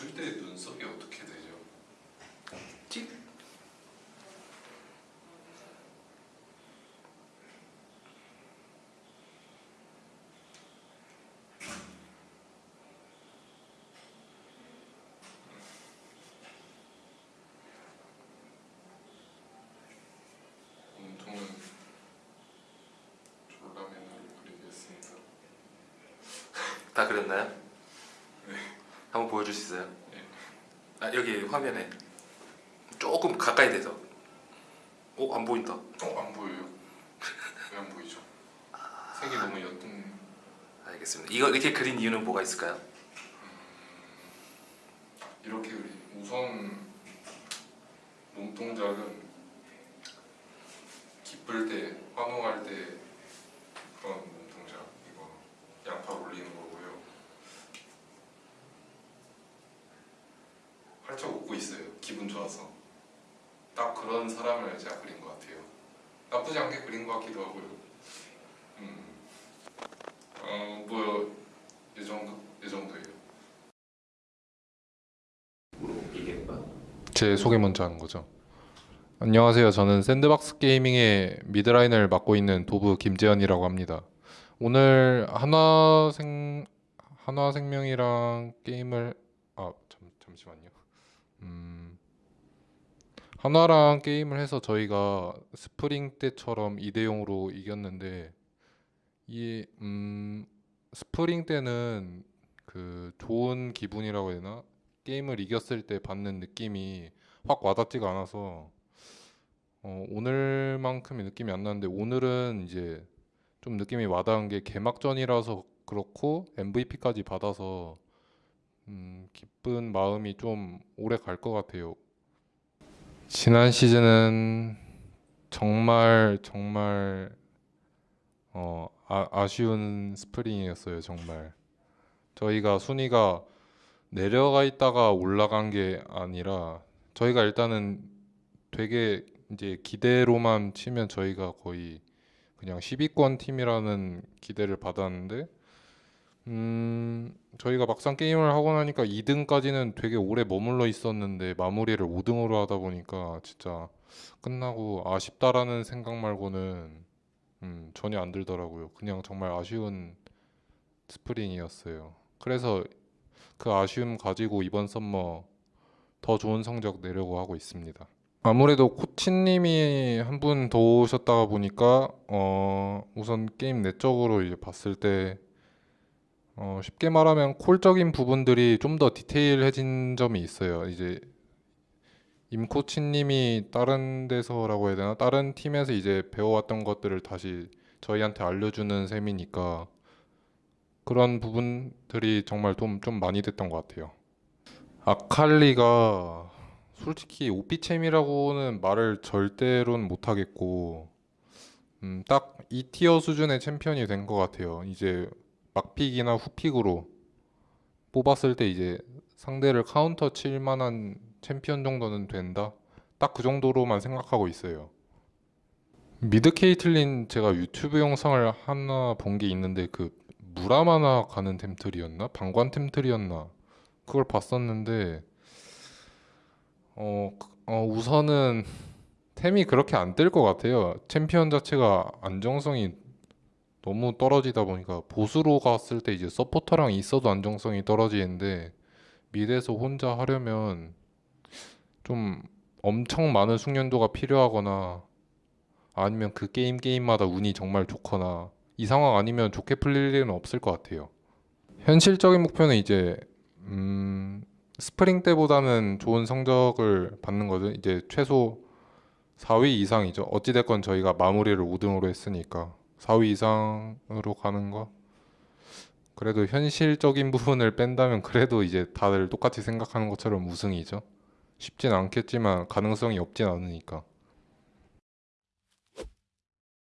그때 눈썹이 어떻게 되죠? 찍. 다 그렸나요? 한번 보여줄 수 있어요? 네. 아 여기 화면에 조금 가까이 돼서. 어 안 보인다. 어? 안 보여요? 왜 안 보이죠? 색이 너무 옅은 알겠습니다. 이거 이렇게 그린 이유는 뭐가 있을까요? 이렇게 그리 우선 몸 동작은 기쁠 때, 환호할 때 그런 몸 동작 이거 양팔 올리는 거고요. 활짝 웃고 있어요. 기분 좋아서 딱 그런 사람을 제가 그린 것 같아요. 나쁘지 않게 그린 것 같기도 하고요. 음, 어 뭐 이 정도 이 정도예요. 이게 뭐야? 제 소개 먼저 하는 거죠. 안녕하세요. 저는 샌드박스 게이밍의 mid 라인을 맡고 있는 도브 김재현이라고 합니다. 오늘 한화생 한화생명이랑 게임을 아 잠, 잠시만요. 음, 한화랑 게임을 해서 저희가 스프링 때처럼 2대 0으로 이겼는데 이 음, 스프링 때는 그 좋은 기분이라고 해야 되나? 게임을 이겼을 때 받는 느낌이 확 와닿지가 않아서 어, 오늘만큼의 느낌이 안 나는데 오늘은 이제 좀 느낌이 와닿은 게 개막전이라서 그렇고 MVP까지 받아서 음, 기쁜 마음이 좀 오래 갈 것 같아요. 지난 시즌은 정말 정말 어, 아, 아쉬운 스프링이었어요. 정말 저희가 순위가 내려가 있다가 올라간 게 아니라 저희가 일단은 되게 이제 기대로만 치면 저희가 거의 그냥 10위권 팀이라는 기대를 받았는데 음 저희가 막상 게임을 하고 나니까 2등까지는 되게 오래 머물러 있었는데 마무리를 5등으로 하다 보니까 진짜 끝나고 아쉽다라는 생각 말고는 음 전혀 안 들더라고요. 그냥 정말 아쉬운 spring이었어요. 그래서 그 아쉬움 가지고 이번 summer 더 좋은 성적 내려고 하고 있습니다. 아무래도 코치님이 한 분 더 오셨다가 보니까 어 우선 게임 내적으로 이제 봤을 때 어 쉽게 말하면 call적인 부분들이 좀 더 디테일해진 점이 있어요. 이제 임 코치님이 다른 데서라고 해야 되나 다른 팀에서 이제 배워왔던 것들을 다시 저희한테 알려주는 셈이니까 그런 부분들이 정말 좀, 좀 많이 됐던 것 같아요. 아칼리가 솔직히 OP champ이라고는 말을 절대로는 못하겠고 음, 딱 2 tier 수준의 챔피언이 된 것 같아요. 이제 막픽이나 후픽으로 뽑았을 때 이제 상대를 카운터 칠 만한 챔피언 정도는 된다. 딱 그 정도로만 생각하고 있어요. mid 케이틀린 제가 유튜브 영상을 하나 본 게 있는데 그 무라마나 가는 템tree였나? 방관 템tree였나? 그걸 봤었는데 어, 그- 어 우선은 템이 그렇게 안 뜰 것 같아요. 챔피언 자체가 안정성이 너무 떨어지다 보니까 bot으로 갔을 때 이제 서포터랑 있어도 안정성이 떨어지는데 mid에서 혼자 하려면 좀 엄청 많은 숙련도가 필요하거나 아니면 그 게임 게임마다 운이 정말 좋거나 이 상황 아니면 좋게 풀릴 일은 없을 것 같아요. 현실적인 목표는 이제 음, 스프링 때보다는 좋은 성적을 받는 거죠. 이제 최소 4위 이상이죠. 어찌됐건 저희가 마무리를 5등으로 했으니까 4위 이상으로 가는 거. 그래도 현실적인 부분을 뺀다면 그래도 이제 다들 똑같이 생각하는 것처럼 우승이죠. 쉽진 않겠지만 가능성이 없진 않으니까.